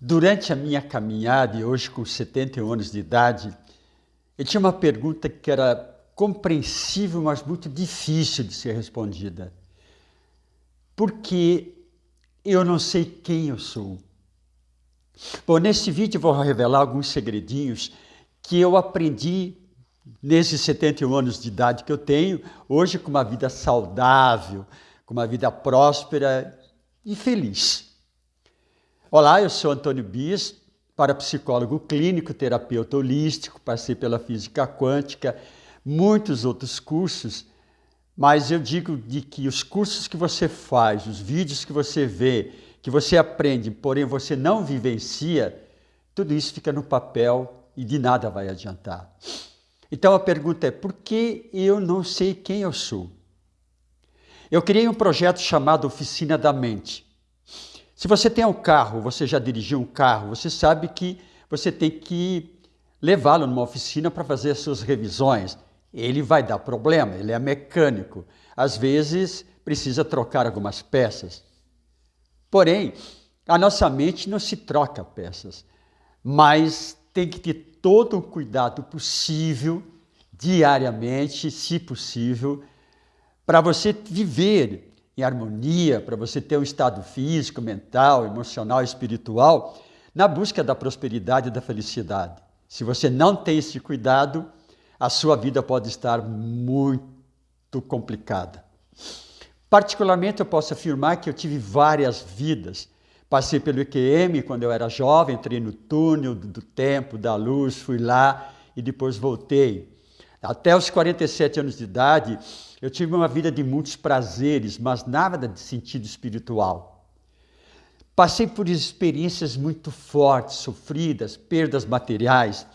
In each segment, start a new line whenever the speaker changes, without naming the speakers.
Durante a minha caminhada, e hoje com 71 anos de idade, eu tinha uma pergunta que era compreensível, mas muito difícil de ser respondida. Por que eu não sei quem eu sou? Bom, nesse vídeo vou revelar alguns segredinhos que eu aprendi nesses 71 anos de idade que eu tenho, hoje com uma vida saudável, com uma vida próspera e feliz. Olá, eu sou Antônio Bis, parapsicólogo clínico, terapeuta holístico, passei pela física quântica, muitos outros cursos, mas eu digo de que os cursos que você faz, os vídeos que você vê, que você aprende, porém você não vivencia, tudo isso fica no papel e de nada vai adiantar. Então a pergunta é, por que eu não sei quem eu sou? Eu criei um projeto chamado Oficina da Mente. Se você tem um carro, você já dirigiu um carro, você sabe que você tem que levá-lo numa oficina para fazer as suas revisões. Ele vai dar problema, ele é mecânico. Às vezes precisa trocar algumas peças. Porém, a nossa mente não se troca peças, mas tem que ter todo o cuidado possível, diariamente, se possível, para você viver em harmonia, para você ter um estado físico, mental, emocional, espiritual, na busca da prosperidade e da felicidade. Se você não tem esse cuidado, a sua vida pode estar muito complicada. Particularmente, eu posso afirmar que eu tive várias vidas. Passei pelo IQM quando eu era jovem, entrei no túnel do tempo, da luz, fui lá e depois voltei. Até os 47 anos de idade, eu tive uma vida de muitos prazeres, mas nada de sentido espiritual. Passei por experiências muito fortes, sofridas, perdas materiais,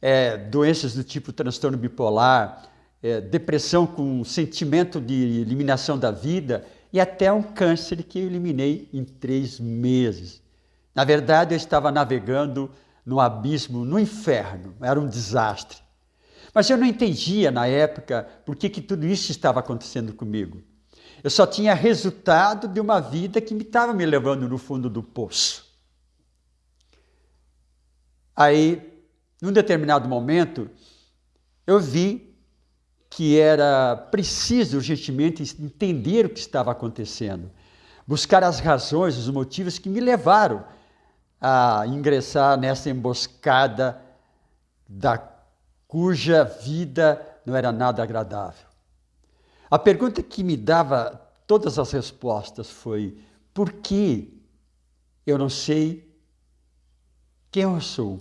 é, doenças do tipo transtorno bipolar, é, depressão com sentimento de eliminação da vida e até um câncer que eu eliminei em três meses. Na verdade, eu estava navegando no abismo, no inferno, era um desastre. Mas eu não entendia na época por que, que tudo isso estava acontecendo comigo. Eu só tinha resultado de uma vida que me estava me levando no fundo do poço. Aí, num determinado momento, eu vi que era preciso urgentemente entender o que estava acontecendo, buscar as razões, os motivos que me levaram a ingressar nessa emboscada da cuja vida não era nada agradável. A pergunta que me dava todas as respostas foi: por que eu não sei quem eu sou?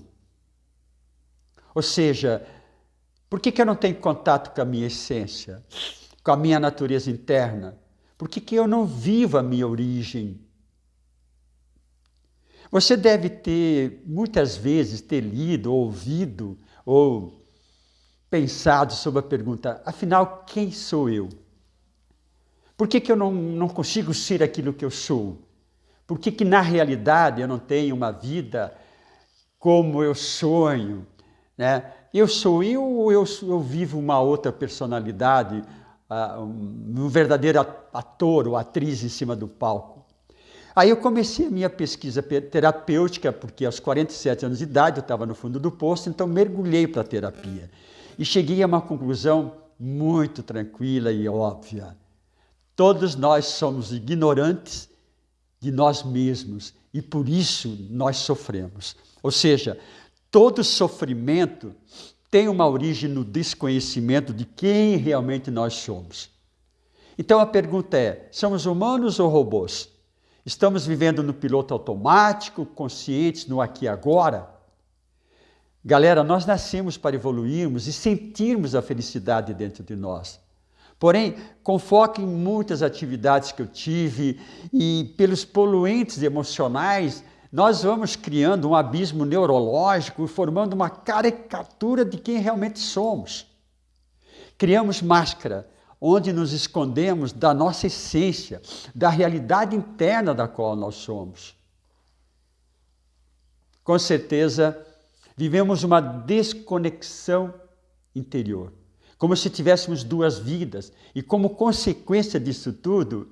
Ou seja, por que, que eu não tenho contato com a minha essência, com a minha natureza interna? Por que, que eu não vivo a minha origem? Você deve ter, muitas vezes, ter lido, ouvido ou pensado sobre a pergunta, afinal, quem sou eu? Por que, que eu não, não consigo ser aquilo que eu sou? Por que, que, na realidade, eu não tenho uma vida como eu sonho? Né? Eu sou eu ou eu, eu vivo uma outra personalidade, uh, um verdadeiro ator ou atriz em cima do palco? Aí eu comecei a minha pesquisa terapêutica, porque aos 47 anos de idade eu estava no fundo do poço, então mergulhei para a terapia. E cheguei a uma conclusão muito tranquila e óbvia. Todos nós somos ignorantes de nós mesmos e por isso nós sofremos. Ou seja, todo sofrimento tem uma origem no desconhecimento de quem realmente nós somos. Então a pergunta é: somos humanos ou robôs? Estamos vivendo no piloto automático, conscientes no aqui e agora? Galera, nós nascemos para evoluirmos e sentirmos a felicidade dentro de nós. Porém, com foco em muitas atividades que eu tive e pelos poluentes emocionais, nós vamos criando um abismo neurológico, formando uma caricatura de quem realmente somos. Criamos máscara, onde nos escondemos da nossa essência, da realidade interna da qual nós somos. Com certeza, Vivemos uma desconexão interior, como se tivéssemos duas vidas, e como consequência disso tudo,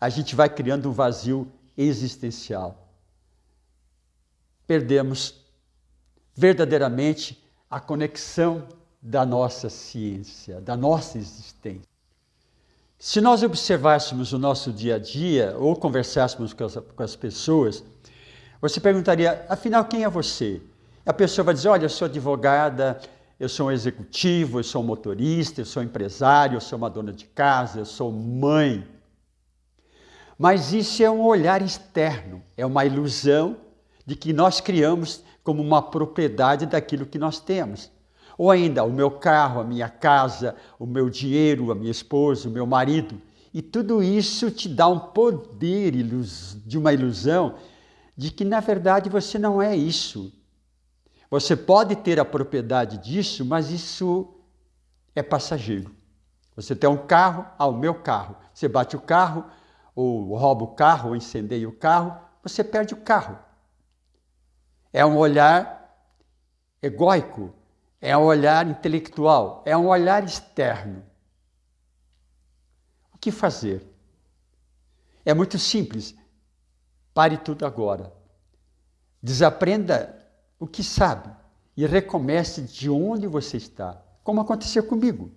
a gente vai criando um vazio existencial. perdemos verdadeiramente a conexão da nossa ciência, da nossa existência. Se nós observássemos o nosso dia a dia ou conversássemos com as, com as pessoas, você perguntaria, afinal, quem é você? A pessoa vai dizer, olha, eu sou advogada, eu sou um executivo, eu sou um motorista, eu sou um empresário, eu sou uma dona de casa, eu sou mãe. Mas isso é um olhar externo, é uma ilusão de que nós criamos como uma propriedade daquilo que nós temos. Ou ainda, o meu carro, a minha casa, o meu dinheiro, a minha esposa, o meu marido. E tudo isso te dá um poder de uma ilusão de que, na verdade, você não é isso. Você pode ter a propriedade disso, mas isso é passageiro. Você tem um carro, ah, o meu carro. Você bate o carro, ou rouba o carro, ou incendeia o carro, você perde o carro. É um olhar egóico, é um olhar intelectual, é um olhar externo. O que fazer? É muito simples. Pare tudo agora. Desaprenda o que sabe e recomece de onde você está, como aconteceu comigo.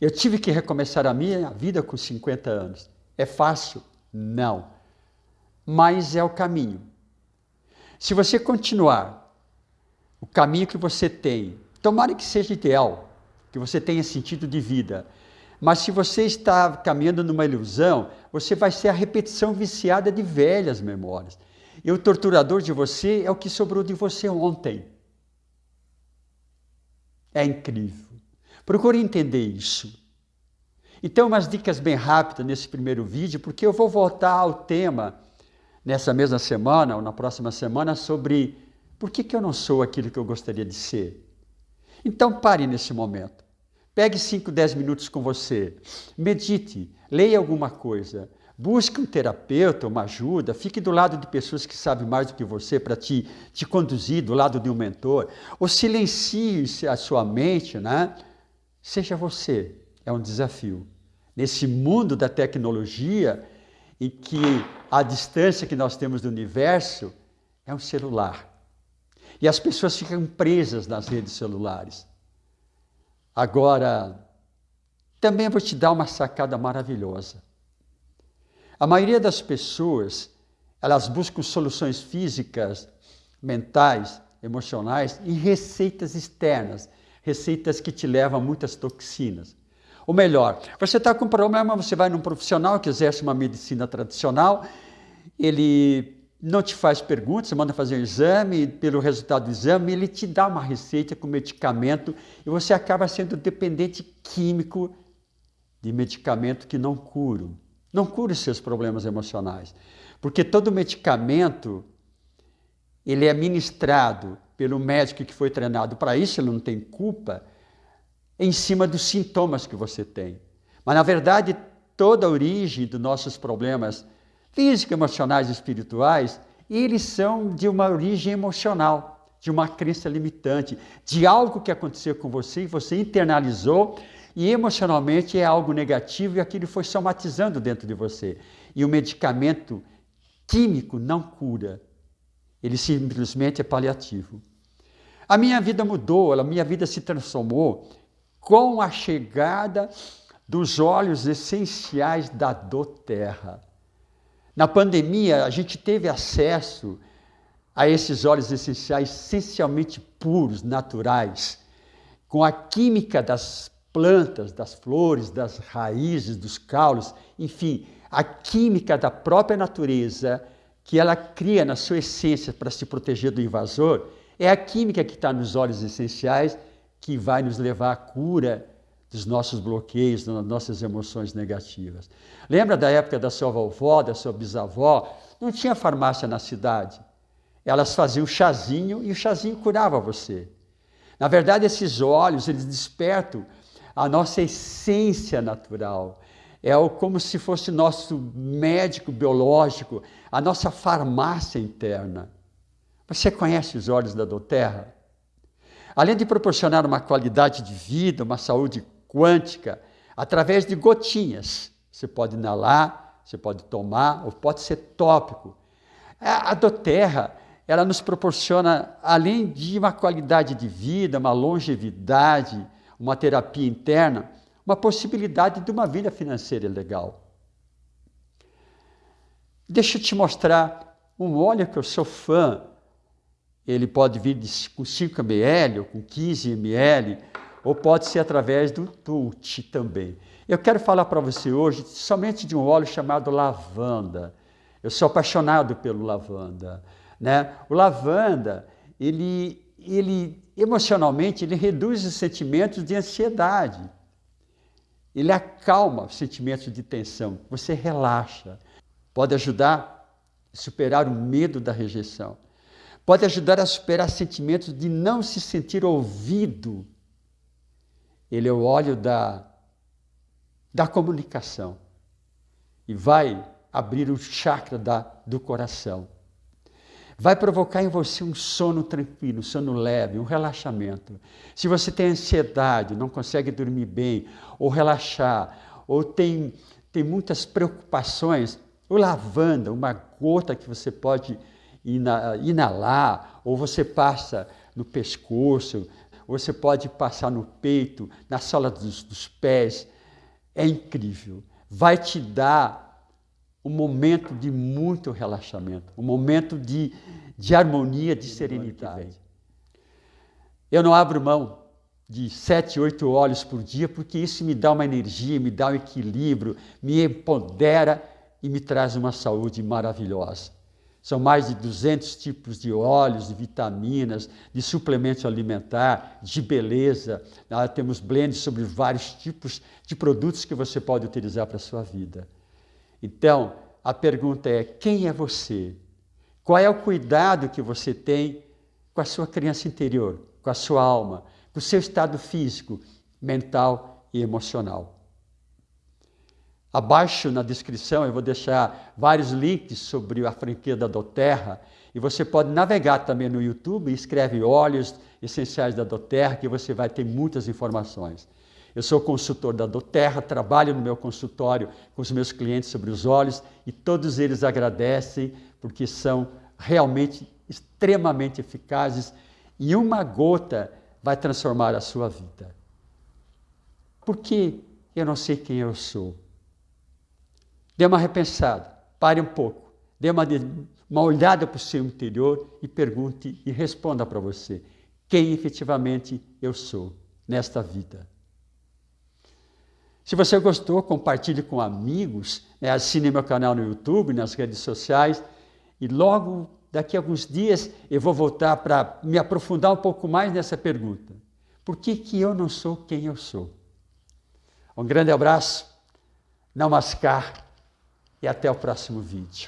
Eu tive que recomeçar a minha vida com 50 anos. É fácil? Não. Mas é o caminho. Se você continuar o caminho que você tem, tomara que seja ideal, que você tenha sentido de vida, mas se você está caminhando numa ilusão, você vai ser a repetição viciada de velhas memórias. E o torturador de você é o que sobrou de você ontem. É incrível. Procure entender isso. Então, umas dicas bem rápidas nesse primeiro vídeo, porque eu vou voltar ao tema nessa mesma semana ou na próxima semana sobre por que, que eu não sou aquilo que eu gostaria de ser. Então pare nesse momento. Pegue 5, 10 minutos com você. Medite, leia alguma coisa. Busque um terapeuta, uma ajuda, fique do lado de pessoas que sabem mais do que você para te, te conduzir, do lado de um mentor. Ou silencie a sua mente, né? Seja você, é um desafio. Nesse mundo da tecnologia, em que a distância que nós temos do universo é um celular. E as pessoas ficam presas nas redes celulares. Agora, também vou te dar uma sacada maravilhosa. A maioria das pessoas, elas buscam soluções físicas, mentais, emocionais em receitas externas, receitas que te levam a muitas toxinas. Ou melhor, você está com um problema, você vai num profissional que exerce uma medicina tradicional, ele não te faz perguntas, manda fazer um exame, pelo resultado do exame, ele te dá uma receita com medicamento e você acaba sendo dependente químico de medicamento que não cura. Não cura os seus problemas emocionais. Porque todo medicamento, ele é ministrado pelo médico que foi treinado para isso, ele não tem culpa, em cima dos sintomas que você tem. Mas, na verdade, toda a origem dos nossos problemas físicos, emocionais e espirituais, eles são de uma origem emocional, de uma crença limitante, de algo que aconteceu com você e você internalizou e emocionalmente é algo negativo e aquilo foi somatizando dentro de você. E o medicamento químico não cura, ele simplesmente é paliativo. A minha vida mudou, a minha vida se transformou com a chegada dos óleos essenciais da doTERRA. Na pandemia, a gente teve acesso a esses óleos essenciais essencialmente puros, naturais, com a química das plantas, das flores, das raízes, dos caules, enfim, a química da própria natureza que ela cria na sua essência para se proteger do invasor, é a química que está nos óleos essenciais que vai nos levar à cura dos nossos bloqueios, das nossas emoções negativas. Lembra da época da sua vovó, da sua bisavó? Não tinha farmácia na cidade. Elas faziam chazinho e o chazinho curava você. Na verdade, esses óleos, eles despertam a nossa essência natural. É como se fosse nosso médico biológico, a nossa farmácia interna. Você conhece os óleos da doTERRA? Além de proporcionar uma qualidade de vida, uma saúde quântica, através de gotinhas. Você pode inalar, você pode tomar, ou pode ser tópico. A doTERRA, ela nos proporciona, além de uma qualidade de vida, uma longevidade, uma terapia interna, uma possibilidade de uma vida financeira legal. Deixa eu te mostrar um óleo que eu sou fã. Ele pode vir de, com 5 ml ou com 15 ml, ou pode ser através do Tult também. Eu quero falar para você hoje somente de um óleo chamado lavanda. Eu sou apaixonado pelo lavanda. Né? O lavanda, ele, ele emocionalmente, ele reduz os sentimentos de ansiedade. Ele acalma os sentimentos de tensão. Você relaxa. Pode ajudar a superar o medo da rejeição. Pode ajudar a superar sentimentos de não se sentir ouvido. Ele é o óleo da da comunicação e vai abrir o chakra da, do coração. Vai provocar em você um sono tranquilo, um sono leve, um relaxamento. Se você tem ansiedade, não consegue dormir bem, ou relaxar, ou tem, tem muitas preocupações, o lavanda, uma gota que você pode inalar, ou você passa no pescoço, ou você pode passar no peito, na sola dos, dos pés, é incrível. Vai te dar um momento de muito relaxamento, um momento de, de harmonia, de serenidade. Eu não abro mão de sete, oito olhos por dia, porque isso me dá uma energia, me dá um equilíbrio, me empodera e me traz uma saúde maravilhosa. São mais de 200 tipos de óleos, de vitaminas, de suplemento alimentar, de beleza. Nós temos blends sobre vários tipos de produtos que você pode utilizar para a sua vida. Então, a pergunta é: quem é você? Qual é o cuidado que você tem com a sua criança interior, com a sua alma, com o seu estado físico, mental e emocional? Abaixo na descrição eu vou deixar vários links sobre a franquia da Doterra e você pode navegar também no YouTube e escreve óleos essenciais da Doterra que você vai ter muitas informações. Eu sou consultor da Doterra, trabalho no meu consultório com os meus clientes sobre os óleos e todos eles agradecem porque são realmente extremamente eficazes e uma gota vai transformar a sua vida. Porque eu não sei quem eu sou. Dê uma repensada, pare um pouco, dê uma, uma olhada para o seu interior e pergunte e responda para você quem efetivamente eu sou nesta vida. Se você gostou, compartilhe com amigos, né? assine meu canal no YouTube, nas redes sociais e logo daqui a alguns dias eu vou voltar para me aprofundar um pouco mais nessa pergunta. Por que, que eu não sou quem eu sou? Um grande abraço, namaskar e até o próximo vídeo.